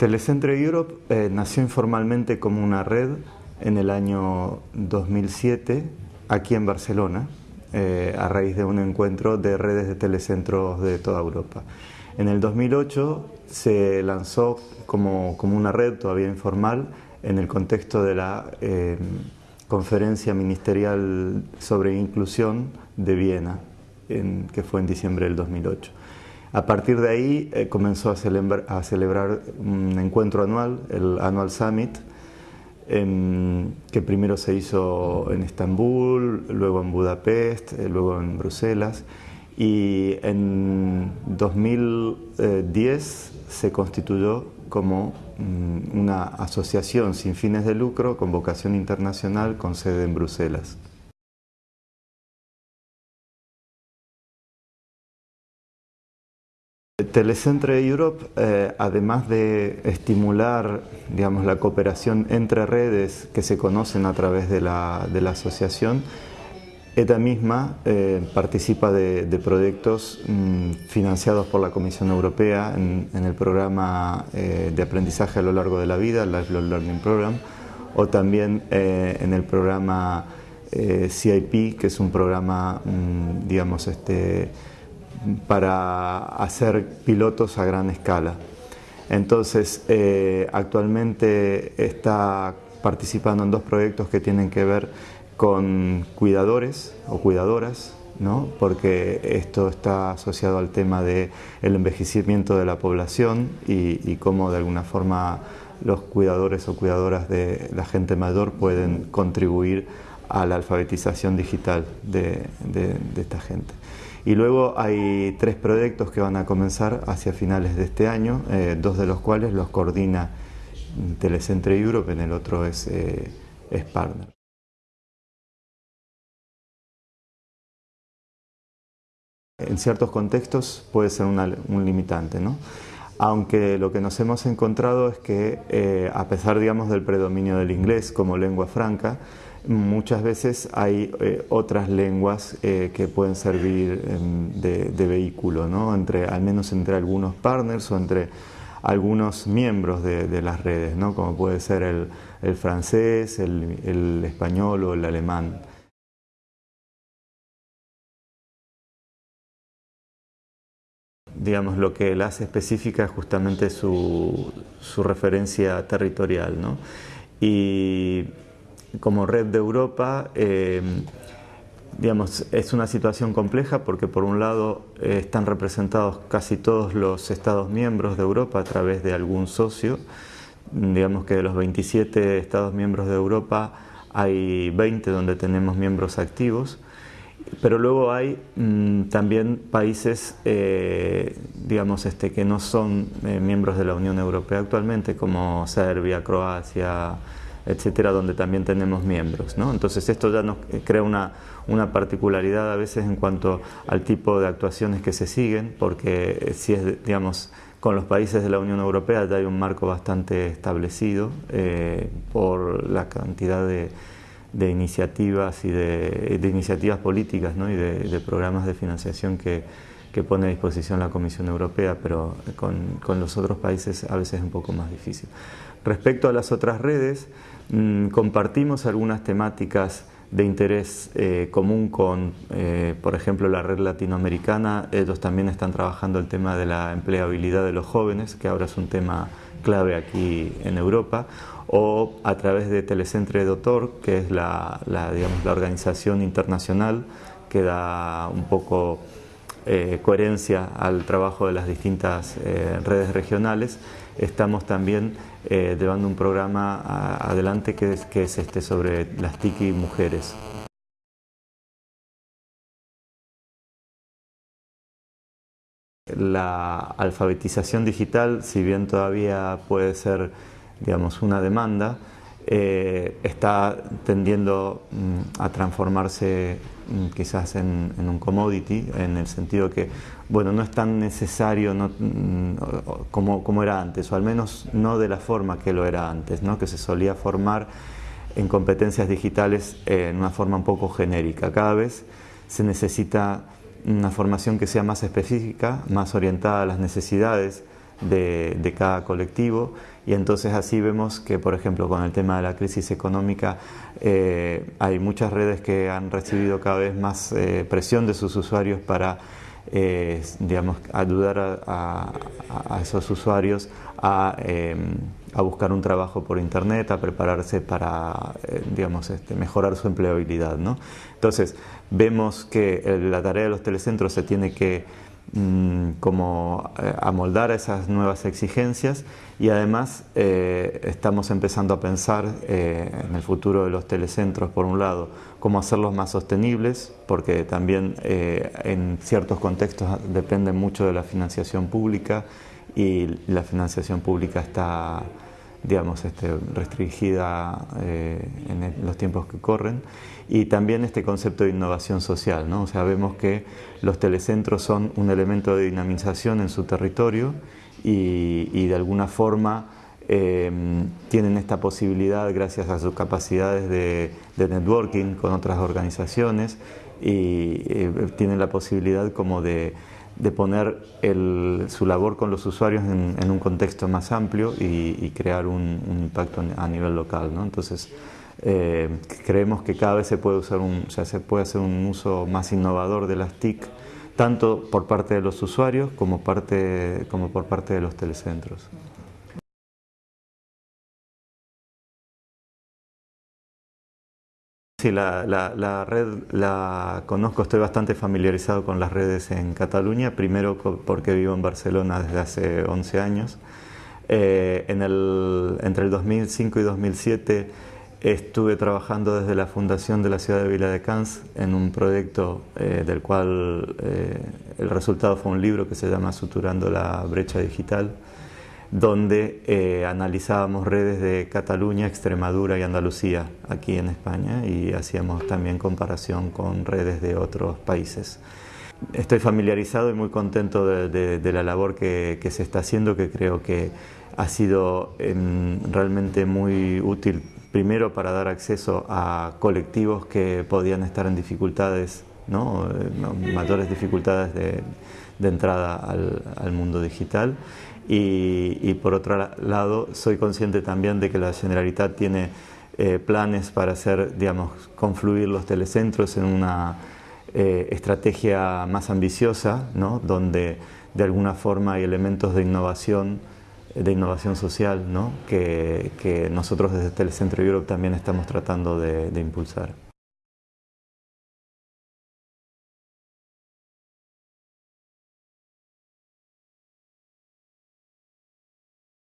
Telecentro Europe eh, nació informalmente como una red en el año 2007 aquí en Barcelona, eh, a raíz de un encuentro de redes de telecentros de toda Europa. En el 2008 se lanzó como, como una red todavía informal en el contexto de la eh, conferencia ministerial sobre inclusión de Viena, en, que fue en diciembre del 2008. A partir de ahí eh, comenzó a celebrar, un encuentro anual, el Annual Summit, que primero se hizo en Estambul, luego en Budapest, eh, luego en Bruselas, y en 2010 se constituyó como mm, una asociación sin fines de lucro con vocación internacional con sede en Bruselas. Telecentre Europe, eh, además de estimular digamos, la cooperación entre redes que se conocen a través de la, asociación, ETA misma eh, participa de, proyectos mm, financiados por la Comisión Europea en, el programa eh, de aprendizaje a lo largo de la vida, el Lifelong Learning Program, o también en el programa CIP, que es un programa, mm, digamos, este, para hacer pilotos a gran escala. Entonces, eh, actualmente está participando en dos proyectos que tienen que ver con cuidadores o cuidadoras, ¿no? porque esto está asociado al tema del envejecimiento de la población y, cómo de alguna forma los cuidadores o cuidadoras de la gente mayor pueden contribuir a la alfabetización digital de esta gente. Y luego hay tres proyectos que van a comenzar hacia finales de este año, eh, dos de los cuales los coordina Telecentre Europe, en el otro es, eh, es partner. En ciertos contextos puede ser un limitante, ¿no? Aunque lo que nos hemos encontrado es que eh, a pesar digamos, del predominio del inglés como lengua franca, muchas veces hay eh, otras lenguas eh, que pueden servir em, de, vehículo, ¿no? entre, al menos entre algunos partners o entre algunos miembros de, las redes, ¿no? como puede ser el, francés, el, español o el alemán. Digamos, lo que la hace específica es justamente su, su referencia territorial. ¿no? Y como red de Europa, eh, digamos, es una situación compleja porque por un lado eh, están representados casi todos los Estados miembros de Europa a través de algún socio. Digamos que de los 27 Estados miembros de Europa hay 20 donde tenemos miembros activos, pero luego hay mm, también países eh, digamos, este, que no son miembros de la Unión Europea actualmente, como Serbia, Croacia, etcétera, donde también tenemos miembros. ¿no? Entonces esto ya nos crea una, una, particularidad a veces en cuanto al tipo de actuaciones que se siguen, porque si es, digamos, con los países de la Unión Europea ya hay un marco bastante establecido eh, por la cantidad de, de iniciativas y de, iniciativas políticas y de, de, programas de financiación que, que, pone a disposición la Comisión Europea, pero con, con los otros países a veces es un poco más difícil. Respecto a las otras redes, mm, compartimos algunas temáticas de interés eh, común con, eh, por ejemplo, la red latinoamericana. Ellos también están trabajando el tema de la empleabilidad de los jóvenes, que ahora es un tema clave aquí en Europa, o a través de Telecentre Doctor, que es la, digamos, la organización internacional que da un poco eh, coherencia al trabajo de las distintas redes regionales. Estamos también eh, llevando un programa adelante que es, que es este sobre las tiki mujeres. La alfabetización digital, si bien todavía puede ser digamos, una demanda, eh, está tendiendo mm, a transformarse mm, quizás en, un commodity, en el sentido que bueno, no es tan necesario mm, como, como, era antes, o al menos no de la forma que lo era antes, ¿no? que se solía formar en competencias digitales eh, en una forma un poco genérica. Cada vez se necesita una formación que sea más específica, más orientada a las necesidades de, cada colectivo. Y entonces así vemos que, por ejemplo, con el tema de la crisis económica, eh, hay muchas redes que han recibido cada vez más eh, presión de sus usuarios para eh, digamos, ayudar a, esos usuarios em, a, buscar un trabajo por internet, a prepararse para digamos, este, mejorar su empleabilidad. ¿no? Entonces, vemos que la tarea de los telecentros se tiene que Mm, como eh, amoldar a esas nuevas exigencias y además eh, estamos empezando a pensar eh, en el futuro de los telecentros por un lado, cómo hacerlos más sostenibles porque también en ciertos contextos dependen mucho de la financiación pública y la financiación pública está digamos, este, restringida eh, en los tiempos que corren. Y también este concepto de innovación social, ¿no? O sea, vemos que los telecentros son un elemento de dinamización en su territorio y, de alguna forma eh, tienen esta posibilidad, gracias a sus capacidades de, networking con otras organizaciones, y eh, tienen la posibilidad como de de poner su labor con los usuarios en, un contexto más amplio y, crear un, impacto a nivel local. ¿no? Entonces, eh, creemos que cada vez se puede, usar un, o sea, se puede hacer un uso más innovador de las TIC, tanto por parte de los usuarios como, parte, como por parte de los telecentros. Sí, la, red la conozco, estoy bastante familiarizado con las redes en Cataluña, primero porque vivo en Barcelona desde hace 11 años. Eh, en el, entre el 2005 y 2007 estuve trabajando desde la fundación de la ciudad de Viladecans en un proyecto eh, del cual eh, el resultado fue un libro que se llama Suturando la brecha digital donde eh, analizábamos redes de Cataluña, Extremadura y Andalucía aquí en España y hacíamos también comparación con redes de otros países. Estoy familiarizado y muy contento de, la labor que, se está haciendo, que creo que ha sido em, realmente muy útil, primero para dar acceso a colectivos que podían estar en dificultades, ¿no? Eh, mayores dificultades de, entrada al mundo digital y, por otro lado soy consciente también de que la Generalitat tiene eh, planes para hacer, digamos, confluir los telecentros en una eh, estrategia más ambiciosa, ¿no? donde de alguna forma hay elementos de innovación, de innovación social, ¿no? que, nosotros desde Telecentro Europe también estamos tratando de impulsar.